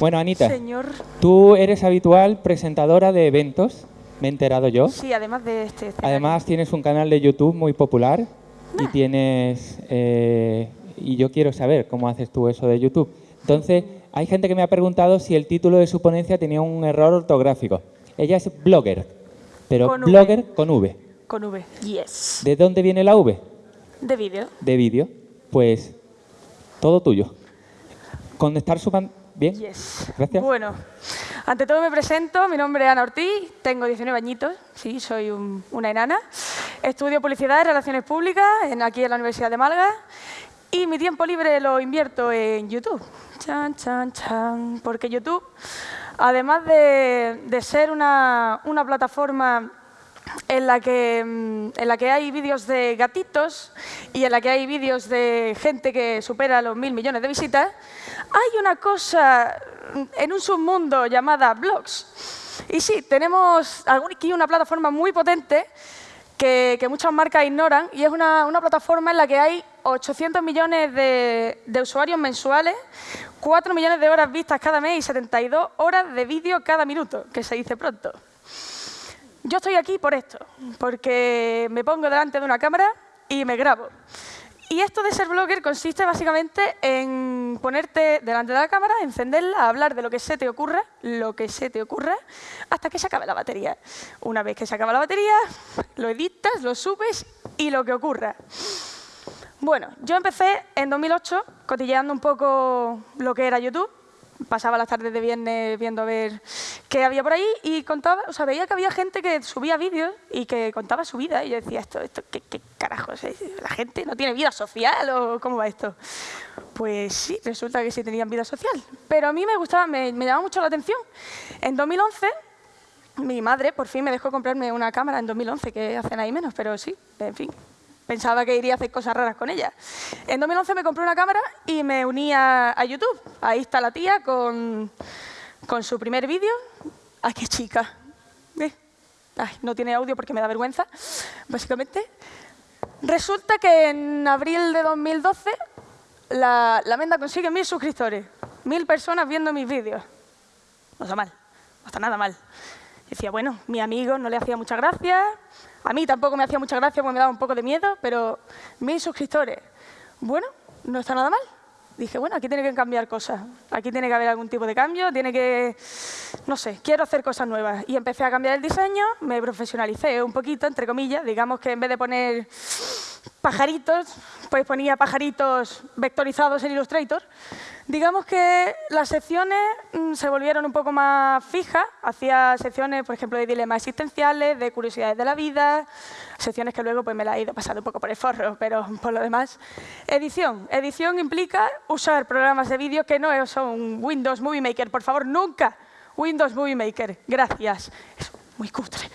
Bueno, Anita, Señor. tú eres habitual presentadora de eventos, me he enterado yo. Sí, además de este. Además tienes un canal de YouTube muy popular y tienes eh, y yo quiero saber cómo haces tú eso de YouTube. Entonces hay gente que me ha preguntado si el título de su ponencia tenía un error ortográfico. Ella es blogger, pero Con V. blogger con V. Con V. Yes. ¿De dónde viene la V? De vídeo. De vídeo. Pues todo tuyo. Con estar suban bien. Yes. Gracias. Bueno, ante todo me presento. Mi nombre es Ana Ortiz, tengo 19 añitos. Sí, soy un- una enana. Estudio publicidad y relaciones públicas en, aquí en la Universidad de Málaga. Y mi tiempo libre lo invierto en YouTube. Chan, chan, chan. Porque YouTube, además de, de ser una, una plataforma en la que, mm, en la que hay vídeos de gatitos y en la que hay vídeos de gente que supera los mil millones de visitas, hay una cosa mm, en un submundo llamada blogs. Y sí, tenemos aquí una plataforma muy potente que, que muchas marcas ignoran y es una, una plataforma en la que hay 800 millones de, de usuarios mensuales, 4 millones de horas vistas cada mes y 72 horas de vídeo cada minuto, que se dice pronto. Yo estoy aquí por esto, porque me pongo delante de una cámara y me grabo. Y esto de ser blogger consiste básicamente en ponerte delante de la cámara, encenderla, hablar de lo que se te ocurra, lo que se te ocurra, hasta que se acabe la batería. Una vez que se acaba la batería, lo editas, lo subes y lo que ocurra. Bueno, yo empecé en 2008 cotilleando un poco lo que era YouTube. Pasaba las tardes de viernes viendo a ver qué había por ahí y contaba, o sea, veía que había gente que subía vídeos y que contaba su vida. Y yo decía, esto, esto ¿qué, qué carajos? es? ¿La gente no tiene vida social o cómo va esto? Pues sí, resulta que sí tenían vida social. Pero a mí me gustaba, me, me llamaba mucho la atención. En 2011 mi madre por fin me dejó comprarme una cámara en 2011, que hacen ahí menos, pero sí, en fin. Pensaba que iría a hacer cosas raras con ella. En 2011 me compré una cámara y me uní a, a YouTube. Ahí está la tía con, con su primer vídeo. ¡Ay, qué chica! Eh, ay, no tiene audio porque me da vergüenza, básicamente. Resulta que en abril de 2012 la, la Menda consigue mil suscriptores. Mil personas viendo mis vídeos. No está mal, no está nada mal. Decía, bueno, mi amigo no le hacía mucha gracia, a mí tampoco me hacía mucha gracia porque me daba un poco de miedo, pero mil suscriptores. Bueno, no está nada mal. Dije, bueno, aquí tiene que cambiar cosas. Aquí tiene que haber algún tipo de cambio, tiene que, no sé, quiero hacer cosas nuevas. Y empecé a cambiar el diseño, me profesionalicé un poquito, entre comillas. Digamos que en vez de poner pajaritos, pues ponía pajaritos vectorizados en Illustrator. Digamos que las secciones mm, se volvieron un poco más fijas. Hacía secciones, por ejemplo, de dilemas existenciales, de curiosidades de la vida, secciones que luego pues, me las he ido pasando un poco por el forro, pero por lo demás. Edición. Edición implica usar programas de vídeo que no son Windows Movie Maker. Por favor, nunca Windows Movie Maker. Gracias. Es muy cutre.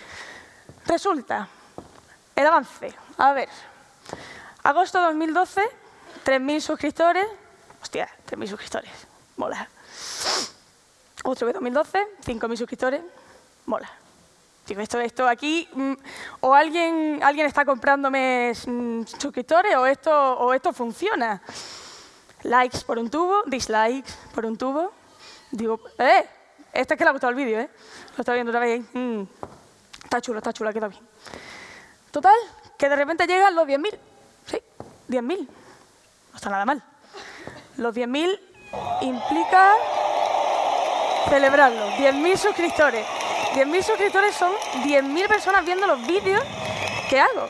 Resulta, el avance. A ver, agosto 2012, 3.000 suscriptores. Hostia, 3.000 suscriptores. Mola. De 2012, 5.000 suscriptores. Mola. Digo, esto, esto aquí, mm, o alguien, alguien está comprándome mm, suscriptores o esto, o esto funciona. Likes por un tubo, dislikes por un tubo. Digo, ¡eh! Este es que le ha gustado el vídeo, ¿eh? Lo está viendo otra vez. Mm. Está chulo, está chulo, ha quedado bien. Total, que de repente llegan los 10.000. Sí, 10.000. No está nada mal. Los 10.000 implica celebrarlo. 10.000 suscriptores. 10.000 suscriptores son 10.000 personas viendo los vídeos que hago.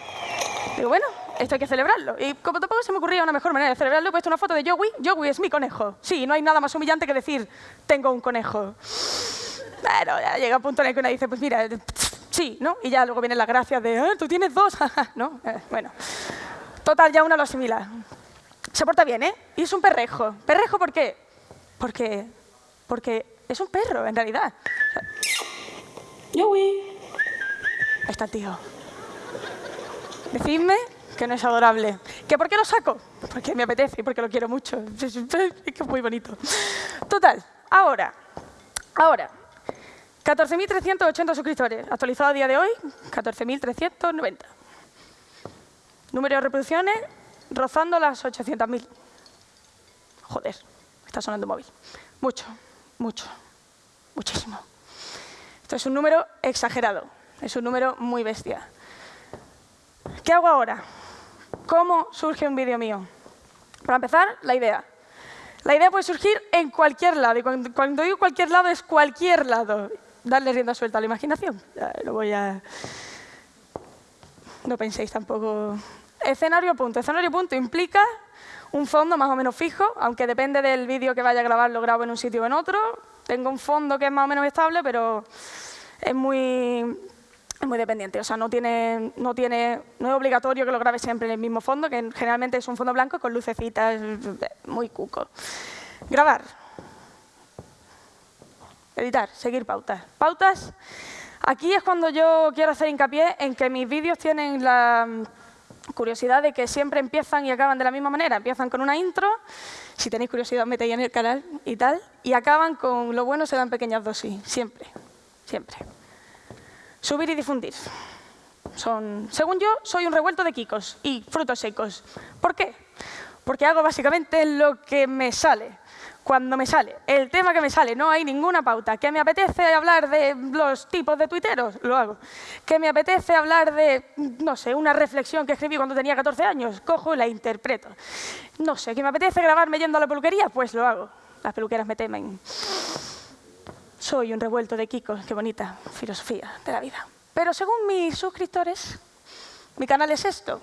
Digo, bueno, esto hay que celebrarlo. Y como tampoco se me ocurría una mejor manera de celebrarlo, he puesto una foto de Joey. Joey es mi conejo. Sí, no hay nada más humillante que decir, tengo un conejo. Bueno, ya llega un punto en el que uno dice, pues mira, sí, ¿no? Y ya luego vienen las gracias de, "Ah, tú tienes dos, ¿no? Eh, bueno, total, ya uno lo asimila. Se porta bien, ¿eh? Y es un perrejo. ¿Perrejo por qué? Porque, porque es un perro, en realidad. Ahí está el tío. Decidme que no es adorable. ¿Que por qué lo saco? Porque me apetece y porque lo quiero mucho. Es que es muy bonito. Total, ahora, ahora, 14.380 suscriptores. Actualizado a día de hoy, 14.390. Número de reproducciones, rozando las 800.000. Joder, está sonando un móvil. Mucho. mucho, muchísimo. Esto es un número exagerado, es un número muy bestia. ¿Qué hago ahora? ¿Cómo surge un vídeo mío? Para empezar, la idea. La idea puede surgir en cualquier lado, y cuando, digo cualquier lado es cualquier lado. Darle rienda suelta a la imaginación. No voy a... No penséis tampoco... Escenario punto. Escenario punto implica un fondo más o menos fijo, aunque depende del vídeo que vaya a grabar, lo grabo en un sitio o en otro. Tengo un fondo que es más o menos estable, pero es muy, es muy dependiente. O sea, no, tiene, no, tiene, no es obligatorio que lo grabe siempre en el mismo fondo, que generalmente es un fondo blanco con lucecitas, muy cuco. Grabar. Editar, seguir pautas. Pautas, aquí es cuando yo quiero hacer hincapié en que mis vídeos tienen la curiosidad de que siempre empiezan y acaban de la misma manera. Empiezan con una intro, si tenéis curiosidad metéis en el canal y tal, y acaban con lo bueno se dan pequeñas dosis, siempre, siempre. Subir y difundir. Son, según yo, soy un revuelto de kikos y frutos secos. ¿Por qué? Porque hago básicamente lo que me sale cuando me sale el tema que me sale, no hay ninguna pauta. ¿Que me apetece hablar de los tipos de tuiteros? Lo hago. ¿Que me apetece hablar de, no sé, una reflexión que escribí cuando tenía 14 años? Cojo y la interpreto. No sé, ¿que me apetece grabarme yendo a la peluquería? Pues lo hago. Las peluqueras me temen. Soy un revuelto de kikos, qué bonita filosofía de la vida. Pero según mis suscriptores, mi canal es esto.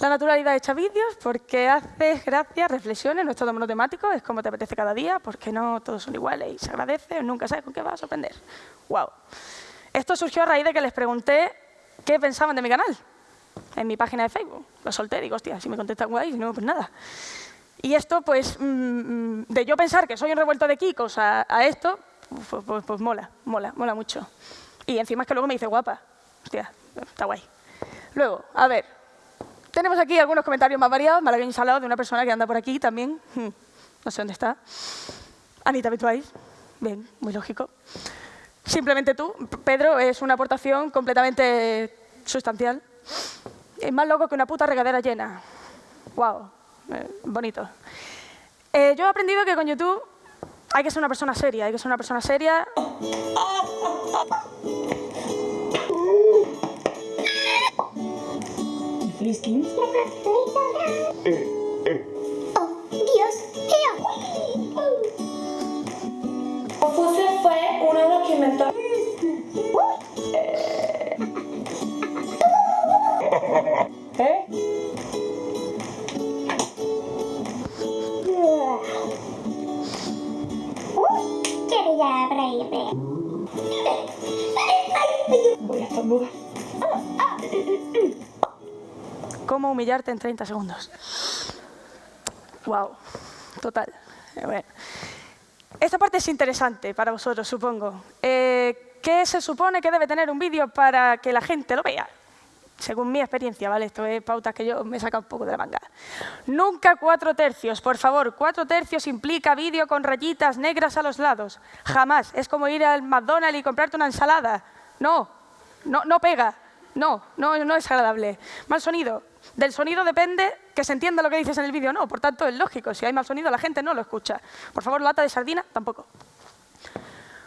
La naturalidad hecha vídeos porque haces gracias, reflexiones, no es todo monotemático, es como te apetece cada día, porque no todos son iguales y se agradece, nunca sabes con qué vas a sorprender. ¡Wow! Esto surgió a raíz de que les pregunté qué pensaban de mi canal en mi página de Facebook. Lo solté, digo, hostia, si me contestan guay, no, pues nada. Y esto, pues, mm, mm, de yo pensar que soy un revuelto de kikos a, esto, pues, pues, pues mola, mola, mola mucho. Y encima es que luego me dice guapa. Hostia, está guay. Luego, a ver, tenemos aquí algunos comentarios más variados. Malagueño salado de una persona que anda por aquí también. Hmm, no sé dónde está. Anita Bituais. Bien, muy lógico. Simplemente tú, Pedro, es una aportación completamente sustancial. Es más loco que una puta regadera llena. Wow, eh, bonito. Eh, yo he aprendido que con YouTube hay que ser una persona seria, hay que ser una persona seria. Friskin. Oh, Dios. Confucio fue uno de los que inventó... ¿Eh? Voy a estornudar. Cómo humillarte en 30 segundos. Wow, total. Eh. Esta parte es interesante para vosotros, supongo. Eh, ¿Qué se supone que debe tener un vídeo para que la gente lo vea? Según mi experiencia, ¿vale? Esto es pautas que yo me saca un poco de la manga. Nunca cuatro tercios, por favor. Cuatro tercios implica vídeo con rayitas negras a los lados. Jamás. Es como ir al McDonald's y comprarte una ensalada. No, no, no pega. No, no, no es agradable. Mal sonido. Del sonido depende que se entienda lo que dices en el vídeo no. Por tanto, es lógico. Si hay mal sonido, la gente no lo escucha. Por favor, lata de sardina, tampoco.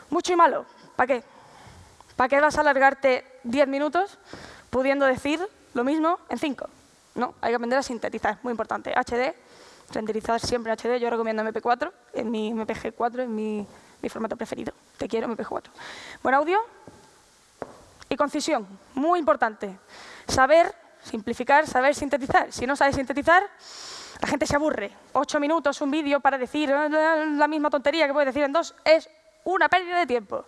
Mucho y malo. ¿Para qué? ¿Para qué vas a alargarte 10 minutos pudiendo decir lo mismo en 5? No, hay que aprender a sintetizar, muy importante. HD, renderizar siempre en HD, yo recomiendo MP4, en mi MPG4 es mi, mi formato preferido. Te quiero, MP4. Buen audio, y concisión, muy importante. Saber simplificar, saber sintetizar. Si no sabes sintetizar, la gente se aburre. Ocho minutos, un vídeo para decir eh, la misma tontería que puedes decir en dos, es una pérdida de tiempo.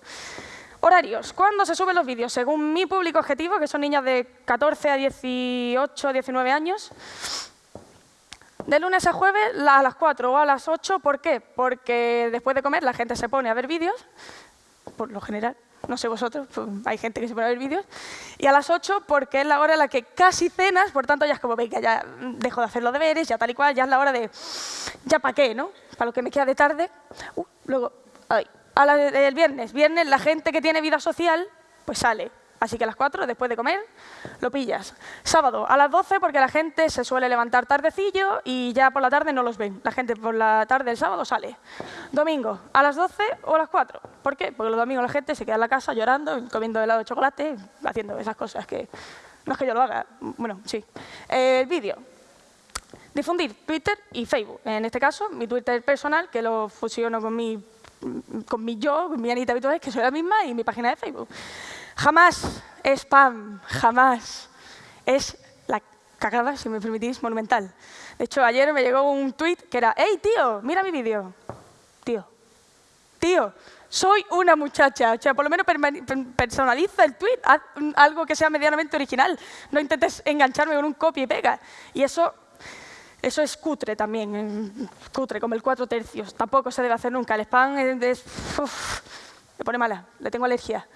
Horarios. ¿Cuándo se suben los vídeos? Según mi público objetivo, que son niñas de 14 a 18, 19 años, de lunes a jueves a las 4 o a las 8. ¿Por qué? Porque después de comer la gente se pone a ver vídeos, por lo general, no sé vosotros, pues, hay gente que se pone a ver vídeos, y a las 8 porque es la hora en la que casi cenas, por tanto ya es como, venga, ya dejo de hacer los deberes, ya tal y cual, ya es la hora de, ya para qué, ¿no? Para lo que me queda de tarde. Uh, luego, ay, el viernes, viernes la gente que tiene vida social, pues sale, Así que a las 4, después de comer, lo pillas. Sábado, a las 12, porque la gente se suele levantar tardecillo y ya por la tarde no los ven. La gente por la tarde del sábado sale. Domingo, a las 12 o a las 4. ¿Por qué? Porque los domingos la gente se queda en la casa llorando, comiendo helado de chocolate, haciendo esas cosas que... No es que yo lo haga, bueno, sí. El vídeo. Difundir Twitter y Facebook. En este caso, mi Twitter personal, que lo fusiono con mi, con mi yo, con mi Anita Habitual, que soy la misma, y mi página de Facebook. Jamás es spam, jamás. Es la cagada, si me permitís, monumental. De hecho, ayer me llegó un tweet que era, hey, tío, mira mi vídeo. Tío, tío, soy una muchacha. O sea, por lo menos personaliza el tweet, haz algo que sea medianamente original. No intentes engancharme con un copia y pega. Y eso, eso es cutre también, cutre, como el cuatro tercios. Tampoco se debe hacer nunca. El spam es... me pone mala, le tengo alergia.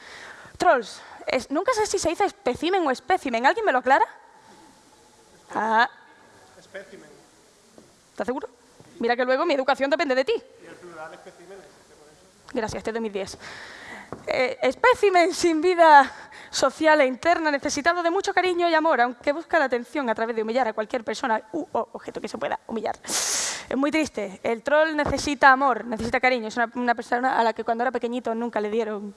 Nunca sé si se dice espécimen o espécimen. ¿Alguien me lo aclara? Ah. Espécimen. ¿Estás seguro? Mira que luego mi educación depende de ti. Y el plural. Gracias, este es 2010. Eh, espécimen sin vida social e interna, necesitado de mucho cariño y amor, aunque busca la atención a través de humillar a cualquier persona u objeto que se pueda humillar. Es muy triste. El troll necesita amor, necesita cariño. Es una, persona a la que cuando era pequeñito nunca le dieron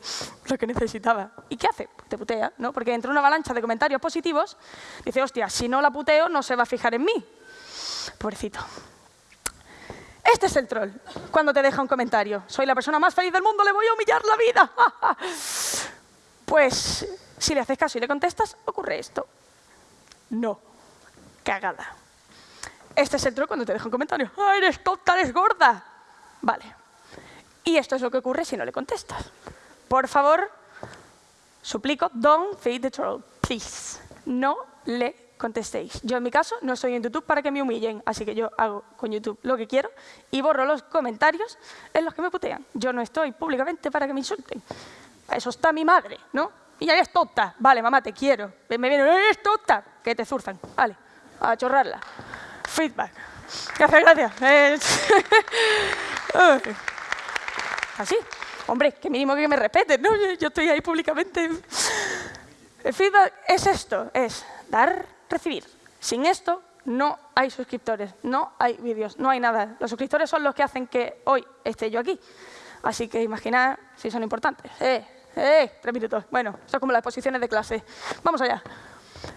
lo que necesitaba. ¿Y qué hace? Pues te putea, ¿no? Porque entre una avalancha de comentarios positivos, dice, hostia, si no la puteo no se va a fijar en mí. Pobrecito. Este es el troll, cuando te deja un comentario. Soy la persona más feliz del mundo, le voy a humillar la vida. pues, si le haces caso y le contestas, ocurre esto. No. Cagada. Este es el troll cuando te deja un comentario. ¡Ah, eres tonta, eres gorda! Vale. Y esto es lo que ocurre si no le contestas. Por favor, suplico, don't feed the troll, please. No le contestéis. Yo en mi caso no estoy en YouTube para que me humillen, así que yo hago con YouTube lo que quiero y borro los comentarios en los que me putean. Yo no estoy públicamente para que me insulten. Eso está mi madre, ¿no? Y eres tonta. Vale, mamá, te quiero. Me viene, eres tonta. Que te zurzan. Vale, a chorrarla. Feedback. Gracias, gracias. Así. Hombre, que mínimo que me respeten, ¿no? Yo estoy ahí públicamente. El feedback es esto, es dar recibir. Sin esto no hay suscriptores, no hay vídeos, no hay nada. Los suscriptores son los que hacen que hoy esté yo aquí. Así que imaginad si son importantes. Eh, eh, tres minutos. Bueno, eso es como las exposiciones de clase. Vamos allá.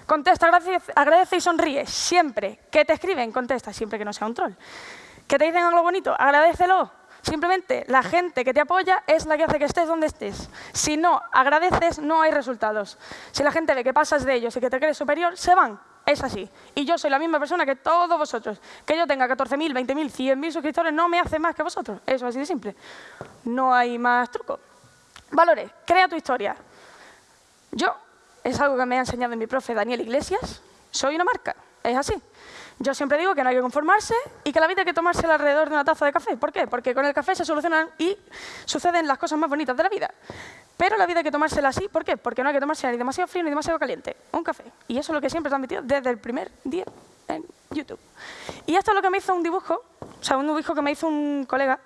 Contesta, agradece, y sonríe. Siempre. que te escriben? Contesta, siempre que no sea un troll. ¿Que te dicen algo bonito? Agradecelo. Simplemente la gente que te apoya es la que hace que estés donde estés. Si no agradeces, no hay resultados. Si la gente ve que pasas de ellos y que te crees superior, se van. Es así. Y yo soy la misma persona que todos vosotros. Que yo tenga 14.000, 20.000, 100.000 suscriptores no me hace más que vosotros. Eso es así de simple. No hay más truco. Valores. Crea tu historia. Yo, es algo que me ha enseñado mi profe Daniel Iglesias, soy una marca. Es así. Yo siempre digo que no hay que conformarse y que la vida hay que tomarse alrededor de una taza de café. ¿Por qué? Porque con el café se solucionan y suceden las cosas más bonitas de la vida. Pero la vida hay que tomársela así. ¿Por qué? Porque no hay que tomársela ni demasiado frío ni demasiado caliente. Un café. Y eso es lo que siempre transmitido desde el primer día en YouTube. Y esto es lo que me hizo un dibujo, o sea, un dibujo que me hizo un colega,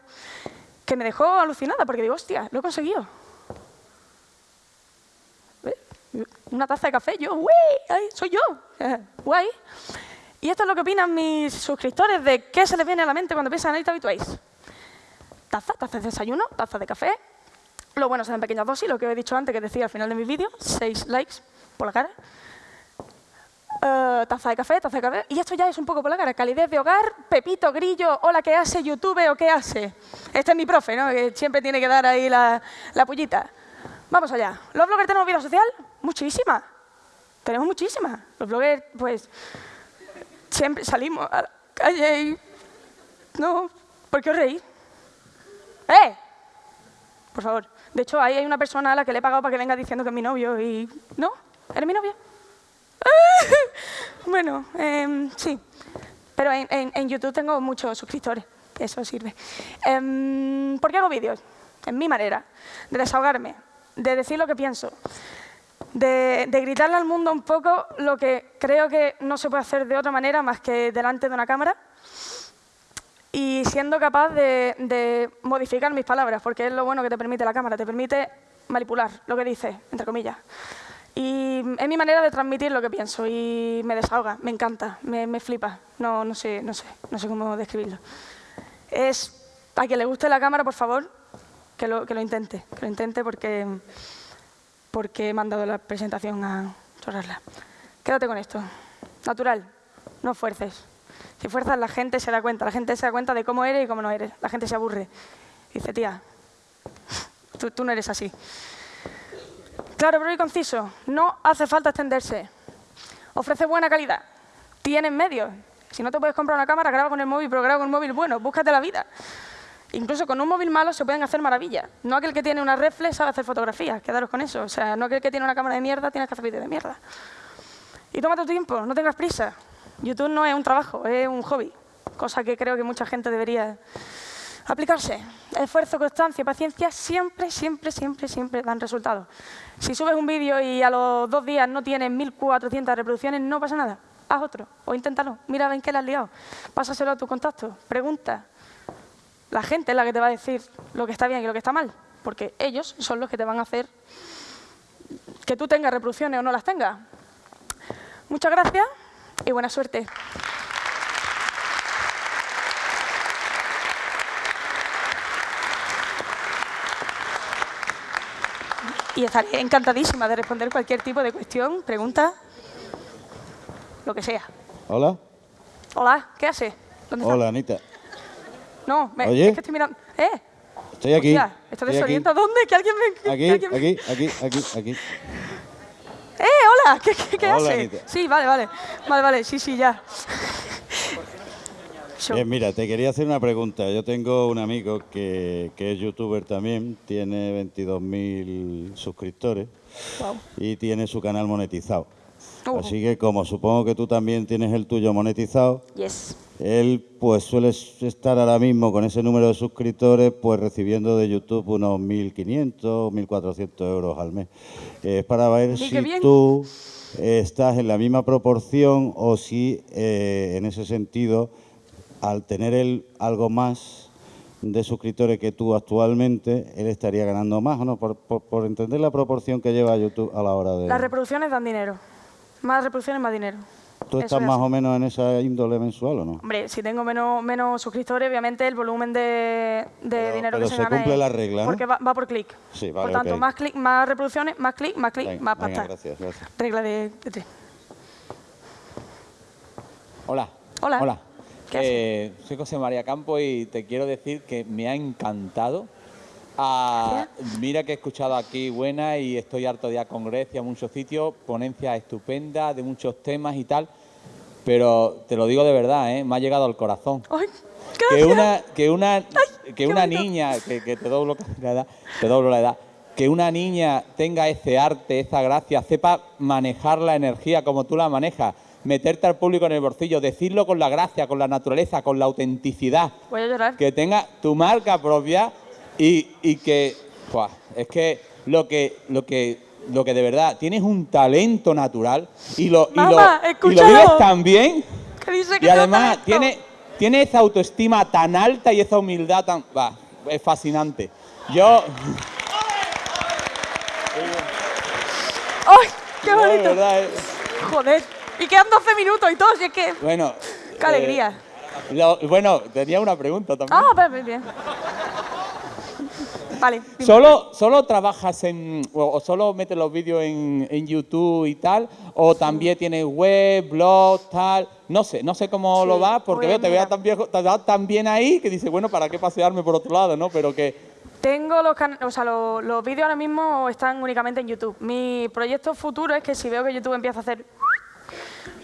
que me dejó alucinada, porque digo, hostia, lo he conseguido. Una taza de café, yo, ¡uy! ¡Soy yo! ¡Guay! Y esto es lo que opinan mis suscriptores de qué se les viene a la mente cuando piensan en Anita Habituáis. Taza, taza de desayuno, taza de café. Lo bueno son en pequeñas dosis, lo que he dicho antes, que decía al final de mi vídeo, seis likes por la cara. Uh, taza de café, taza de café. Y esto ya es un poco por la cara. Calidez de hogar, Pepito Grillo, hola, ¿qué hace YouTube o qué hace? Este es mi profe, ¿no? Que siempre tiene que dar ahí la, la pullita. Vamos allá. ¿Los bloggers tenemos vida social? Muchísima. Tenemos muchísimas. Los bloggers, pues, siempre salimos a la calle y... No, ¿por qué os reís? ¡Eh! Por favor. De hecho, ahí hay una persona a la que le he pagado para que venga diciendo que es mi novio y... ¿No? ¿Eres mi novio? bueno, eh, sí. Pero en, en, YouTube tengo muchos suscriptores. Eso sirve. Eh, ¿Por qué hago vídeos? En mi manera. De desahogarme. De decir lo que pienso de, gritarle al mundo un poco lo que creo que no se puede hacer de otra manera más que delante de una cámara y siendo capaz de, modificar mis palabras, porque es lo bueno que te permite la cámara, te permite manipular lo que dices, entre comillas. Y es mi manera de transmitir lo que pienso y me desahoga, me encanta, me, me flipa. No, no, sé, no, sé, no sé cómo describirlo. Es, a quien le guste la cámara, por favor, que lo, que lo intente, que lo intente porque, porque he mandado la presentación a chorrarla. Quédate con esto. Natural, no fuerces. Si fuerzas, la gente se da cuenta. La gente se da cuenta de cómo eres y cómo no eres. La gente se aburre. Dice, tía, tú, no eres así. Claro, pero y conciso. No hace falta extenderse. Ofrece buena calidad. Tienes medios. Si no te puedes comprar una cámara, graba con el móvil, pero graba con un móvil bueno. Búscate la vida. Incluso con un móvil malo se pueden hacer maravillas. No aquel que tiene una reflex sabe hacer fotografías. Quedaros con eso. O sea, no aquel que tiene una cámara de mierda tienes que hacer vídeos de mierda. Y toma tu tiempo, no tengas prisa. YouTube no es un trabajo, es un hobby. Cosa que creo que mucha gente debería aplicarse. Esfuerzo, constancia, paciencia, siempre, siempre, siempre, siempre dan resultados. Si subes un vídeo y a los dos días no tienes 1.400 reproducciones, no pasa nada. Haz otro o inténtalo. Mira en qué le has liado. Pásaselo a tu contacto. Pregunta. La gente es la que te va a decir lo que está bien y lo que está mal. Porque ellos son los que te van a hacer que tú tengas reproducciones o no las tengas. Muchas gracias y buena suerte. Y estaré encantadísima de responder cualquier tipo de cuestión, pregunta, lo que sea. Hola. Hola, ¿qué haces? ¿Dónde Hola, Anita. No, me- Oye. es que estoy mirando. ¿Eh? Estoy aquí. Hostia, ¿Estás estoy aquí. desorientado? ¿Dónde? Que alguien me... Aquí, alguien me- aquí, aquí, aquí, aquí. ¡Eh, hola! ¿Qué, qué, qué Hola? Anita. Sí, vale, vale. Vale, vale, sí, sí, ya. Bien, mira, te quería hacer una pregunta. Yo tengo un amigo que, que es youtuber también, tiene 22.000 suscriptores y tiene su canal monetizado. Uh. Así que como supongo que tú también tienes el tuyo monetizado, Yes. él pues suele estar ahora mismo con ese número de suscriptores pues recibiendo de YouTube unos 1.500, 1.400 euros al mes. Eh, Es para ver si bien. tú eh, estás en la misma proporción o si eh, en ese sentido, al tener él algo más de suscriptores que tú actualmente, él estaría ganando más no, por, por- por entender la proporción que lleva YouTube a la hora de... Las reproducciones dan dinero. Más reproducciones, más dinero. ¿Tú estás es más así. o menos en esa índole mensual o no? Hombre, si tengo menos, menos suscriptores, obviamente el volumen de, de Pero- dinero pero que se, se gana cumple es- la regla, ¿no? Porque va, va por clic. Sí, vale, Por tanto, ok. más clic, más reproducciones, más clic, más clic, Venga, más venga, pasta. gracias, gracias. Regla de, de tres. Hola. Hola. Hola. ¿Qué Eh, soy José María Campo y te quiero decir que me ha encantado. Ah, mira que he escuchado aquí buena y estoy harto de ir a congresos, a muchos sitios, ponencias estupendas de muchos temas y tal. Pero te lo digo de verdad, ¿eh? me ha llegado al corazón. ¡Ay! Que una, que una, que una niña, que, que te doblo la edad, te doblo la edad, que una niña tenga ese arte, esa gracia, sepa manejar la energía como tú la manejas, meterte al público en el bolsillo, decirlo con la gracia, con la naturaleza, con la autenticidad, Voy a llorar. que tenga tu marca propia y, y que, es que lo que, lo que, lo que de verdad tienes un talento natural y lo, y lo- y vives tan bien. Que dice que Y además tiene, tiene esa autoestima tan alta y esa humildad tan... va, es fascinante. Yo... ¡Ay! ¡Qué bonito! verdad, eh, Joder. Y quedan 12 minutos y todo, si es que... bueno... ¡Qué alegría! eh, lo- bueno, tenía una pregunta también. Ah, bien, bien. Vale. ¿Solo, ¿Solo trabajas en... o, solo metes los vídeos en, en YouTube y tal? ¿O también tienes web, blog, tal? No sé, no sé cómo Sí, lo vas, porque veo, te veo tan, viejo, tan bien ahí que dices, bueno, ¿para qué pasearme por otro lado, no? Pero que... Tengo los can- o sea, lo- los vídeos ahora mismo están únicamente en YouTube. Mi proyecto futuro es que si veo que YouTube empieza a hacer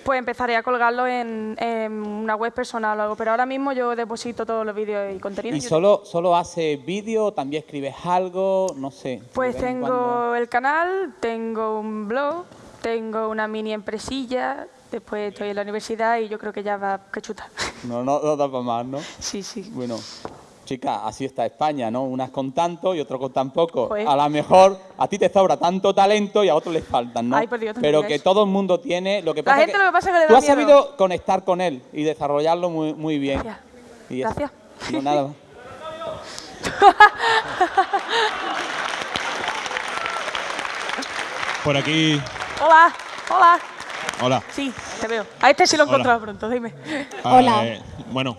pues empezaré a colgarlo en, en una web personal o algo. Pero ahora mismo yo deposito todos los vídeos y contenido. ¿Y solo, solo haces vídeo? ¿También escribes algo? No sé. Pues tengo cuando. el canal, tengo un blog, tengo una mini empresilla, después estoy en la universidad y yo creo que ya va que chuta. No, no, no da para más, ¿no? sí, sí. Bueno, chica, así está España, ¿no? Unas con tanto y otros con tan poco. Joder. A lo mejor a ti te sobra tanto talento y a otros les faltan, ¿no? Ay, por Dios, no Pero que todo el mundo tiene. Lo que La pasa gente lo que pasa es que le tú has miedo. sabido conectar con él y desarrollarlo muy, muy bien. Gracias. Y. Gracias. No, nada más. Por aquí Hola, hola. Hola. Sí, te veo. A este sí lo he encontrado pronto, dime. Hola. Bueno,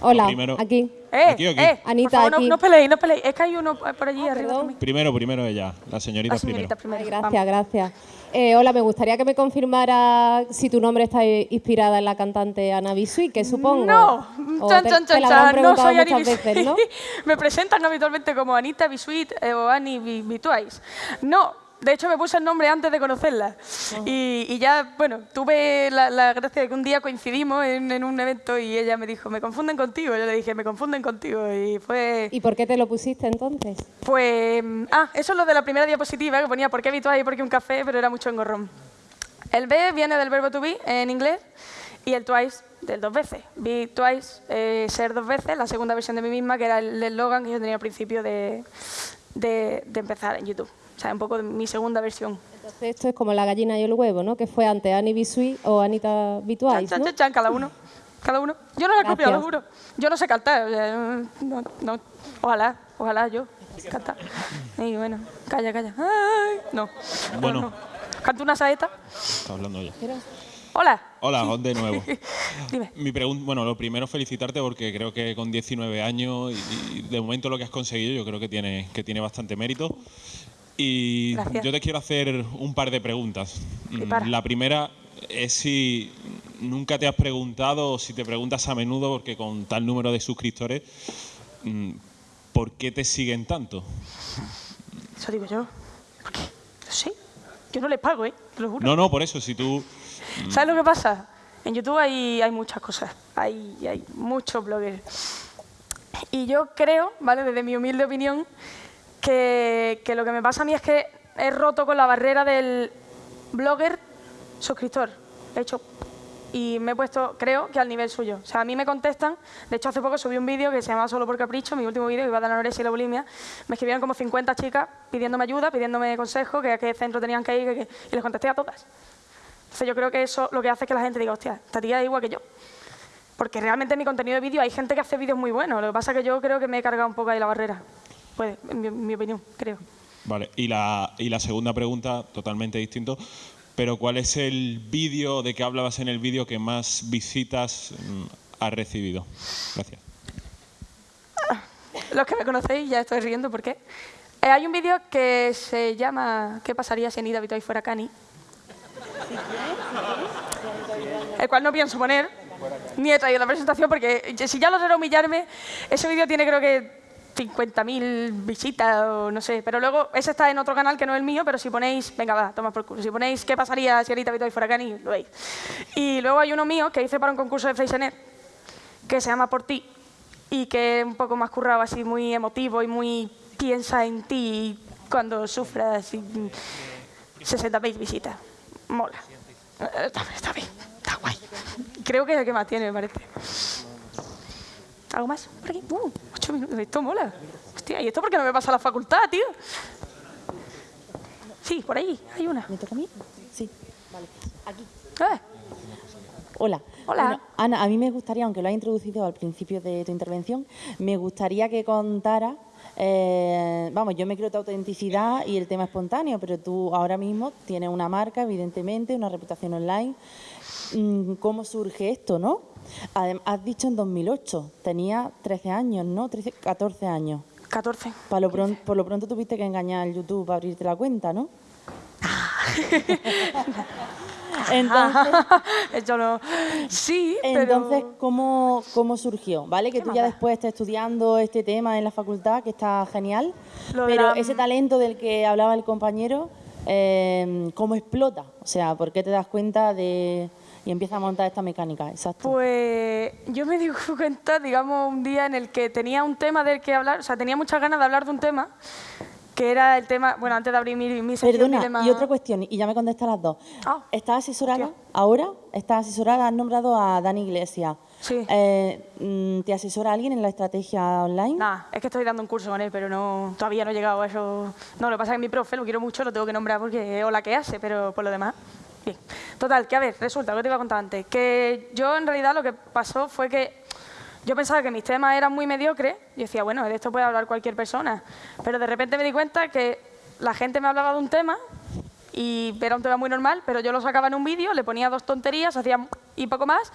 Hola, primero, aquí. Eh, ¿Aquí eh, Anita, por favor, no- aquí. No, peleéis, no peleéis. Es que hay uno por allí Ah, arriba también. primero, primero ella, la señorita La señorita primero. primero. Ay, gracias, gracias. Eh, hola, me gustaría que me confirmara si tu nombre está inspirada en la cantante Ana Bisui, que supongo. No, chan, te- chan, te chan, no soy Bisuit. veces, ¿no? me presentan habitualmente como Anita Bisuit eh, o Ani Bi- Bitwise. No, de hecho me puse el nombre antes de conocerla. Y, y ya, bueno, tuve la, la gracia de que un día coincidimos en, en un evento y ella me dijo, me confunden contigo. Yo le dije, me confunden contigo. Y fue... ¿Y por qué te lo pusiste entonces? Pues, ah, eso es lo de la primera diapositiva que ponía por qué Bitwise y por qué un café, pero era mucho engorrón. El B viene del verbo to be en inglés y el twice del dos veces. Be twice, eh, ser dos veces, la segunda versión de mí misma, que era el eslogan que yo tenía al principio de, de, de empezar en YouTube. O sea, un poco de mi segunda versión. Entonces esto es como la gallina y el huevo, ¿no? Que fue antes Annie Bisui o Anita Chan, Bitwise, chan, ¿no? chan, chan, cada uno. Cada uno. Yo no la he copiado, lo juro. Yo no sé cantar. o sea, no, no. Ojalá, ojalá yo cantar. Y bueno, calla, calla. Ay, no. no, Bueno. no. Canto una saeta. Está hablando ella. Hola. Hola, de nuevo. Dime. Mi pregunta, bueno, lo primero felicitarte porque creo que con 19 años y, y de momento lo que has conseguido yo creo que tiene, que tiene bastante mérito. Y Gracias. yo te quiero hacer un par de preguntas. Mm. La primera es si nunca te has preguntado o si te preguntas a menudo porque con tal número de suscriptores, mm, ¿por qué te siguen tanto? Eso digo yo. ¿Por qué? No sé. Yo no les pago, ¿eh? Te lo juro. No, no, por eso, si tú... ¿Sabes lo que pasa? En YouTube hay, hay muchas cosas. Hay, hay muchos bloggers. Y yo creo, ¿vale? Desde mi humilde opinión, que, lo que me pasa a mí es que he roto con la barrera del blogger suscriptor. He hecho y me he puesto, creo, que al nivel suyo. O sea, a mí me contestan, de hecho hace poco subí un vídeo que se llamaba Solo por Capricho, mi último vídeo, que iba de la anorexia y la bulimia, me escribieron como 50 chicas pidiéndome ayuda, pidiéndome consejo, que a qué centro tenían que ir, y les contesté a todas. Entonces yo creo que eso lo que hace es que la gente diga, hostia, esta tía es igual que yo. Porque realmente en mi contenido de vídeo hay gente que hace vídeos muy buenos, lo que pasa es que yo creo que me he cargado un poco ahí la barrera. Pues, en mi, en mi opinión, creo. Vale, y la, y la segunda pregunta, totalmente distinto, pero ¿cuál es el vídeo de que hablabas en el vídeo que más visitas mm, has recibido? Gracias. Los que me conocéis ya estoy riendo, ¿por qué? Eh, hay un vídeo que se llama ¿Qué pasaría si Anita Vitoy fuera Cani? El cual no pienso poner, ni he traído la presentación, porque si ya los era humillarme, ese vídeo tiene creo que 50.000 visitas o no sé. Pero luego, ese está en otro canal que no es el mío, pero si ponéis, venga, va, toma por culo. Si ponéis ¿Qué pasaría si Anita Vitoy fuera Cani? Lo veis. Y luego hay uno mío que hice para un concurso de Freixenet, que se llama Por ti y que es un poco más currado, así muy emotivo y muy piensa en ti cuando sufras y mm, 60.000 visitas. Mola. Eh, Está, está bien, está guay. Creo que es el que más tiene, me parece. ¿Algo más? Por aquí. Uh, ocho minutos. Esto mola. Hostia, ¿y esto por qué no me pasa a la facultad, tío? Sí, por ahí, hay una. ¿Me toca a mí? Sí, vale. Aquí. Eh, Hola. Hola. Bueno, Ana, a mí me gustaría, aunque lo has introducido al principio de tu intervención, me gustaría que contara, eh, vamos, yo me creo tu autenticidad y el tema espontáneo, pero tú ahora mismo tienes una marca, evidentemente, una reputación online. Mm, ¿Cómo surge esto, no? Has dicho en 2008, tenía 13 años, ¿no? 13, 14 años. 14. Para lo pron- por lo pronto tuviste que engañar al YouTube para abrirte la cuenta, ¿no? Entonces, Yo no. Sí, pero. Entonces, ¿cómo, ¿cómo surgió? ¿Vale? Que ¿Qué tú ya después estés estudiando este tema en la facultad, que está genial, Lo pero la- ese talento del que hablaba el compañero, eh, ¿cómo explota? O sea, ¿por qué te das cuenta de y empiezas a montar esta mecánica? Exacto. Pues yo me di cuenta, digamos, un día en el que tenía un tema del que hablar, o sea, tenía muchas ganas de hablar de un tema, que era el tema, bueno, antes de abrir mi, mi Perdona, dilema- y otra cuestión, y ya me contestas las dos. Ah. ¿Estás asesorada Hostia. ahora? ¿Estás asesorada? Has nombrado a Dani Iglesias. Sí. Eh, mm, ¿Te asesora alguien en la estrategia online? Nah, es que estoy dando un curso con él, pero no, todavía no he llegado a eso. No, lo que pasa es que mi profe lo quiero mucho, lo tengo que nombrar porque es la que hace, pero por lo demás, bien. Total, que a ver, resulta, lo que te iba a contar antes, que yo en realidad lo que pasó fue que yo pensaba que mis temas eran muy mediocres, y decía, bueno, de esto puede hablar cualquier persona, pero de repente me di cuenta que la gente me hablaba de un tema y era un tema muy normal, pero yo lo sacaba en un vídeo, le ponía dos tonterías, hacía y poco más,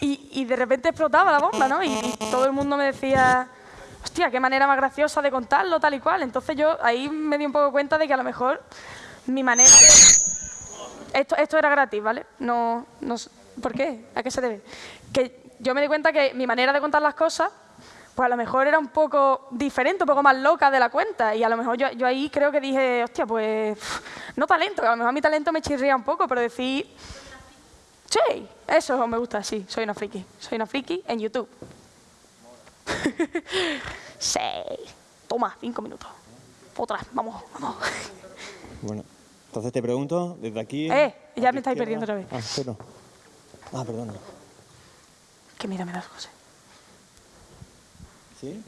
y, de repente explotaba la bomba, ¿no? Y, todo el mundo me decía, hostia, qué manera más graciosa de contarlo, tal y cual. Entonces yo ahí me di un poco cuenta de que a lo mejor mi manera... Esto, esto era gratis, ¿vale? No, no, ¿Por qué? ¿A qué se debe? Que yo me di cuenta que mi manera de contar las cosas, pues a lo mejor era un poco diferente, un poco más loca de la cuenta. Y a lo mejor yo, yo ahí creo que dije, hostia, pues no talento, a lo mejor mi talento me chirría un poco, pero decir, sí, eso me gusta, sí, soy una friki. Soy una friki en YouTube. sí. Toma, cinco minutos. Otra, vamos, vamos. Bueno, entonces te pregunto, desde aquí... Eh, ya me estáis izquierda- perdiendo otra vez. Ah, espero. Ah, perdona. Que mira, me das cosas. ¿Sí?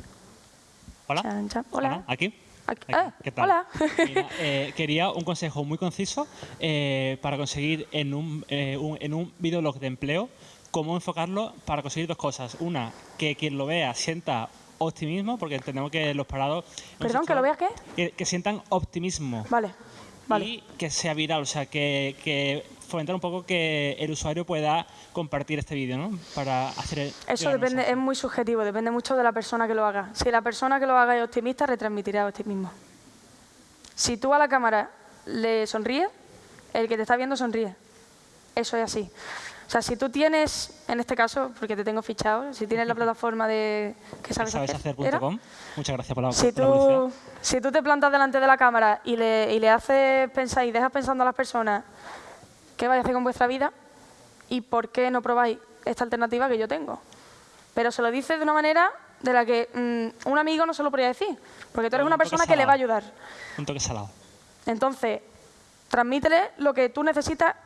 Hola. Chan, chan. Hola. ¿Aquí? Aquí- Aquí. ah, ¿Qué tal? Hola. Mira, eh, quería un consejo muy conciso eh, para conseguir en un, eh, un- en un videolog de empleo cómo enfocarlo para conseguir dos cosas. Una, que quien lo vea sienta optimismo, porque entendemos que los parados... Perdón, ¿que lo veas qué? Que, que sientan optimismo. Vale, vale. Y que sea viral, o sea, que, que fomentar un poco que el usuario pueda compartir este vídeo, ¿no? Para hacer el Eso depende, mensaje. es muy subjetivo, depende mucho de la persona que lo haga. Si la persona que lo haga es optimista, retransmitirá optimismo. Si tú a la cámara le sonríes, el que te está viendo sonríe. Eso es así. O sea, si tú tienes, en este caso, porque te tengo fichado, si tienes la plataforma de que sabes, hacer, ¿era? Sabeshacer.com. Muchas gracias por la, Si por la publicidad. tú, si tú te plantas delante de la cámara y le, y le haces pensar y dejas pensando a las personas qué vais a hacer con vuestra vida y por qué no probáis esta alternativa que yo tengo. Pero se lo dices de una manera de la que mm, un amigo no se lo podría decir, porque tú eres Un una persona que le va a ayudar. Un toque salado. Entonces, transmítele lo que tú necesitas,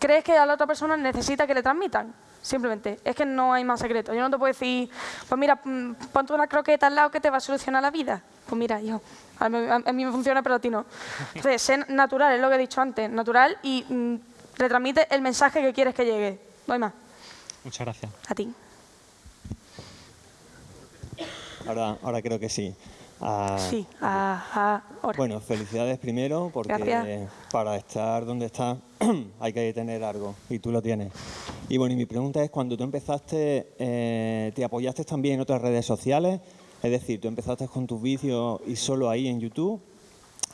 crees que a la otra persona necesita que le transmitan. Simplemente, es que no hay más secreto. Yo no te puedo decir, pues mira, mm, ponte una croqueta al lado que te va a solucionar la vida. Pues mira, hijo, a mí, a mí me funciona, pero a ti no. Entonces, sé natural, es lo que he dicho antes, natural y mm, retransmite el mensaje que quieres que llegue. No hay más. Muchas gracias. A ti. Ahora, ahora creo que sí. Ah, Sí, ajá, ahora. Bueno, felicidades primero, porque Gracias. para estar donde estás hay que tener algo, y tú lo tienes. Y bueno, y mi pregunta es, cuando tú empezaste, eh, ¿te apoyaste también en otras redes sociales? Es decir, ¿tú empezaste con tus vídeos y solo ahí en YouTube?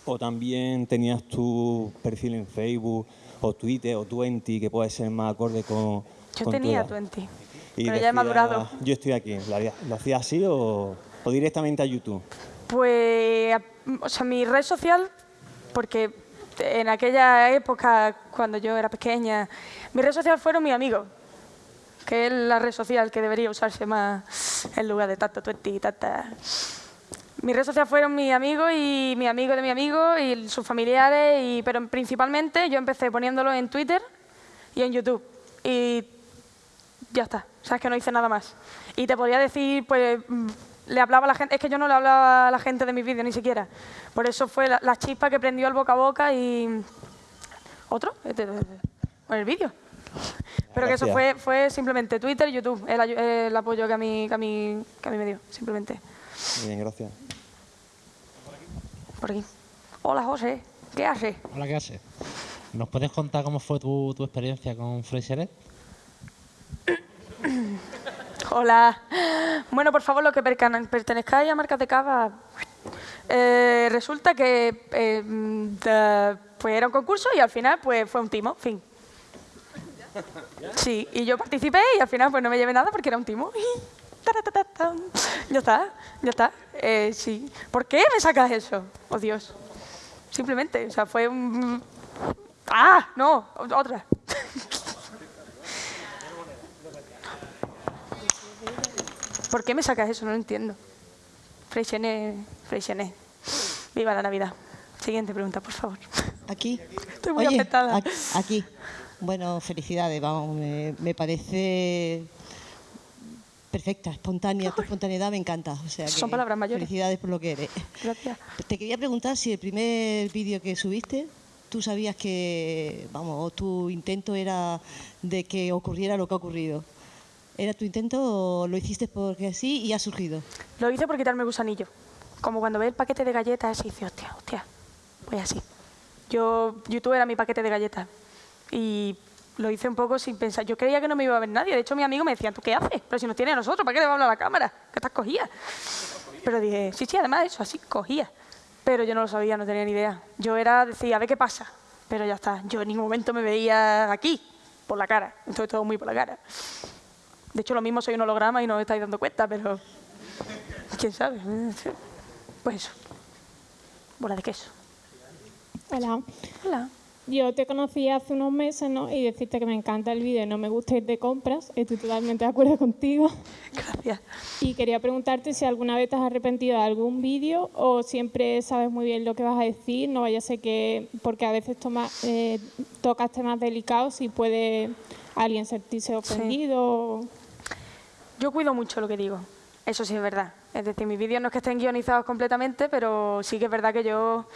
¿O también tenías tu perfil en Facebook, o Twitter, o Twenty, que puede ser más acorde con, Yo con tenía edad? 20, Y pero ya he madurado. Yo estoy aquí. ¿Lo haría- ¿Lo hacías así o, o directamente a YouTube? Pues, o sea, mi red social, porque en aquella época, cuando yo era pequeña, mi red social fueron mis amigos, que es la red social que debería usarse más en lugar de tata, tueti, tata. Mi red social fueron mis amigos y mi amigo de mi amigo y sus familiares, y, pero principalmente yo empecé poniéndolo en Twitter y en YouTube. Y ya está. Sabes que no hice nada más. Y te podría decir, pues, mm, le hablaba a la gente, es que yo no le hablaba a la gente de mis vídeos ni siquiera. Por eso fue la, la chispa que prendió el boca a boca y... ¿Otro? Con el vídeo. Pero que eso fue, fue simplemente Twitter y YouTube, el, el apoyo que a, mí, que, a mí, que a mí me dio, simplemente. Bien, gracias. Por aquí. Hola, José. ¿Qué haces? Hola, ¿qué haces? ¿Nos puedes contar cómo fue tu, tu experiencia con Freixeret? Hola. Bueno, por favor, los que pertenezcáis a marcas de cava, eh, resulta que eh, pues era un concurso y al final pues fue un timo, fin. Sí, y yo participé y al final pues no me llevé nada porque era un timo. Ya está, ya está. Eh, sí. ¿Por qué me sacas eso? Oh, Dios. Simplemente, o sea, fue un... ¡Ah! No, otra. ¿Por qué me sacas eso? No lo entiendo. Freixenet, Freixenet. Viva la Navidad. Siguiente pregunta, por favor. Aquí. Estoy muy Oye, afectada. Aquí. Bueno, felicidades, vamos, me, me parece perfecta, espontánea, tu espontaneidad me encanta. O sea Son que palabras mayores. Felicidades por lo que eres. Gracias. Te quería preguntar si el primer vídeo que subiste, tú sabías que, vamos, o tu intento era de que ocurriera lo que ha ocurrido. ¿Era tu intento o lo hiciste porque así y ha surgido? Lo hice por quitarme el gusanillo. Como cuando ve el paquete de galletas y dice, hostia, hostia. Pues así. Yo, YouTube era mi paquete de galletas. Y lo hice un poco sin pensar. Yo creía que no me iba a ver nadie. De hecho, mi amigo me decía, ¿tú qué haces? Pero si nos tiene a nosotros, ¿para qué le va a hablar a la cámara? Que estás cogida. Pero dije, sí, sí, además eso, así, cogía. Pero yo no lo sabía, no tenía ni idea. Yo era, decía, a ver qué pasa. Pero ya está. Yo en ningún momento me veía aquí, por la cara. Entonces todo muy por la cara. De hecho, lo mismo soy un holograma y no os estáis dando cuenta, pero... ¿Quién sabe? Pues eso. Bola de queso. Hola. Hola. Yo te conocí hace unos meses, ¿no? Y decirte que me encanta el vídeo, no me gusta ir de compras. Estoy totalmente de acuerdo contigo. Gracias. Y quería preguntarte si alguna vez te has arrepentido de algún vídeo o siempre sabes muy bien lo que vas a decir. No vaya a ser que, porque a veces toma, eh, tocas temas delicados y puede alguien sentirse ofendido. Yo cuido mucho lo que digo. Eso sí es verdad. Es decir, mis vídeos no es que estén guionizados completamente, pero sí que es verdad que yo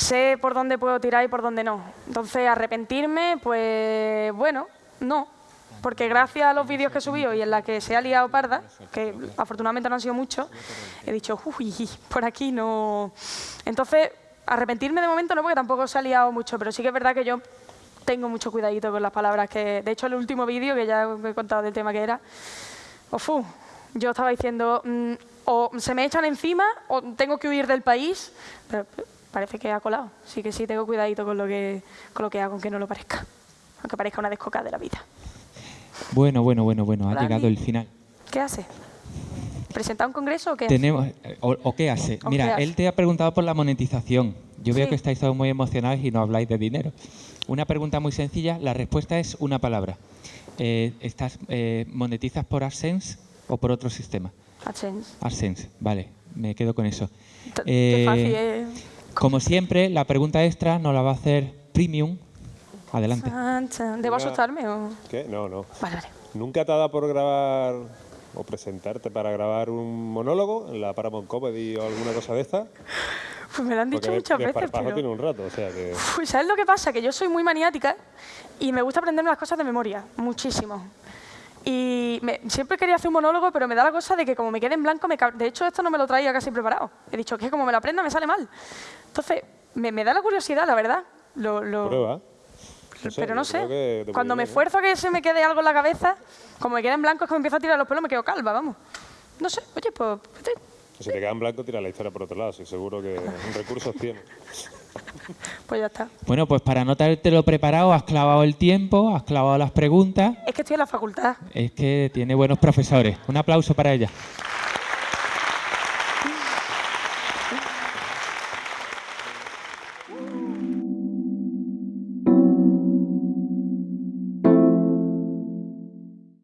sé por dónde puedo tirar y por dónde no. Entonces, arrepentirme, pues bueno, no. Porque gracias a los vídeos que he subido y en la que se ha liado parda, que afortunadamente no han sido muchos, he dicho, uy, por aquí no... Entonces, arrepentirme de momento no, porque tampoco se ha liado mucho, pero sí que es verdad que yo tengo mucho cuidadito con las palabras que... De hecho, el último vídeo, que ya he contado del tema que era, ofu, yo estaba diciendo, mm, o se me echan encima o tengo que huir del país, pero parece que ha colado. Sí que sí, tengo cuidadito con lo que, con lo que hago, aunque no lo parezca. Aunque parezca una descocada de la vida. Bueno, bueno, bueno, bueno, ha Hola, llegado el final. ¿Qué hace? ¿Presentar un congreso o qué hace? Tenemos, o, o qué hace? ¿O Mira, qué hace? él te ha preguntado por la monetización. Yo veo Sí. que estáis todos muy emocionados y no habláis de dinero. Una pregunta muy sencilla, la respuesta es una palabra. Eh, ¿estás, eh, ¿Monetizas por AdSense o por otro sistema? AdSense. AdSense, vale, me quedo con eso. T- Eh, Qué fácil es. Como siempre, la pregunta extra nos la va a hacer Premium. Adelante. Chan, chan. ¿Debo asustarme o...? ¿Qué? No, no. Vale, vale. ¿Nunca te ha dado por grabar o presentarte para grabar un monólogo en la Paramount Comedy o alguna cosa de esta? Pues me lo han dicho Porque de- muchas de veces, esparpajo pero... tiene un rato, o sea que... Uf, ¿Sabes lo que pasa? Que yo soy muy maniática y me gusta aprenderme las cosas de memoria, muchísimo. Y me- siempre quería hacer un monólogo, pero me da la cosa de que como me quede en blanco, me de hecho esto no me lo traía casi preparado. He dicho que como me lo aprenda me sale mal. Entonces, me, me da la curiosidad, la verdad. Lo, lo- Prueba. No sé, pero no sé. Cuando me esfuerzo a que se me quede algo en la cabeza, como me queda en blanco es que me empiezo a tirar los pelos, me quedo calva, vamos. No sé, oye, pues... Si te queda en blanco, tira la historia por otro lado, sí, seguro que recursos tiene. Pues ya está. Bueno, pues para no lo preparado, has clavado el tiempo, has clavado las preguntas. Es que estoy en la facultad. Es que tiene buenos profesores. Un aplauso para ella.